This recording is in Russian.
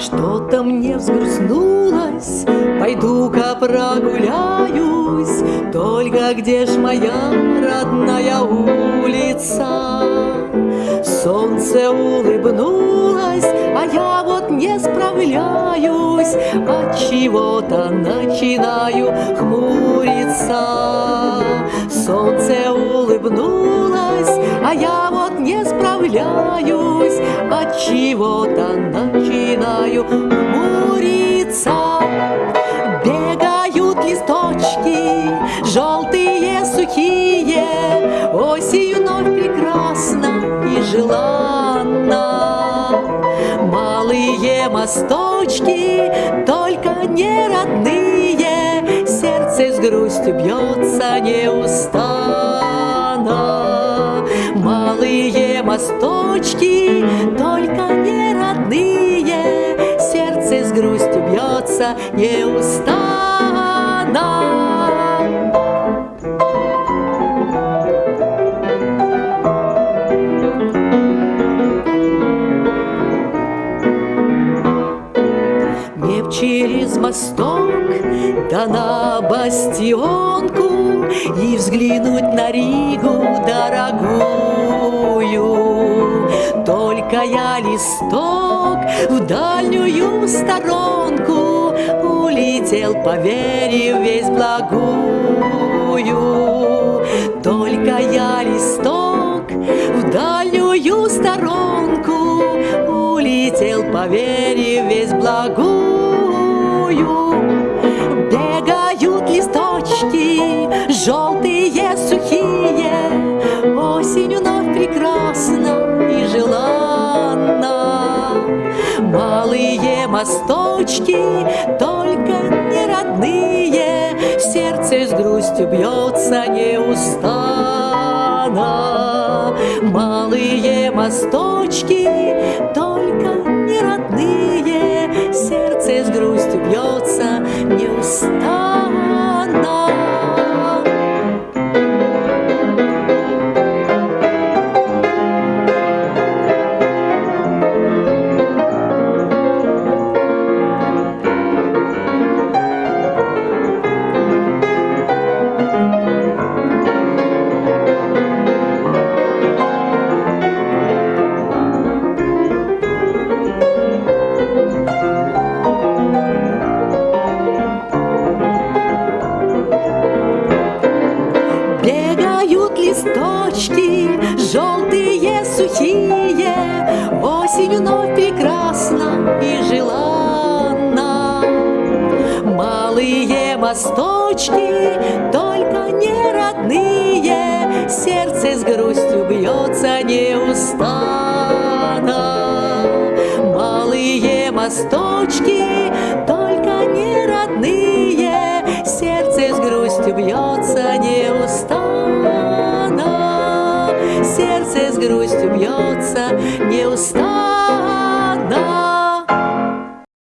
Что-то мне взгрустнулось, пойду-ка прогуляюсь, Только где ж моя родная улица? Солнце улыбнулось, а я вот не справляюсь, От чего-то начинаю хмуриться. Солнце улыбнулось, а я вот не справляюсь, От чего-то начинаю хмуриться. Бегают листочки, желтые, сухие, осенью вновь прекрасно и желанно. Малые мосточки, только не родные, сердце с грустью бьется неустанно. Малые мосточки, только бьется неустанно. через мосток, да на бастионку И взглянуть на Ригу дорогую. Только я листок в дальнюю сторонку Улетел, поверив весь благую. Только я листок в дальнюю сторонку Улетел, поверив весь благую Бегают листочки, желтые, сухие, Осенью вновь прекрасно и желанно. Малые мосточки, только не родные, Сердце с грустью бьется неустанно. Малые мосточки, листочки, желтые, сухие, Осенью вновь прекрасно и желанно. Малые мосточки, только не родные, Сердце с грустью бьется неустанно. Малые мосточки, сердце с грустью бьется, не устал.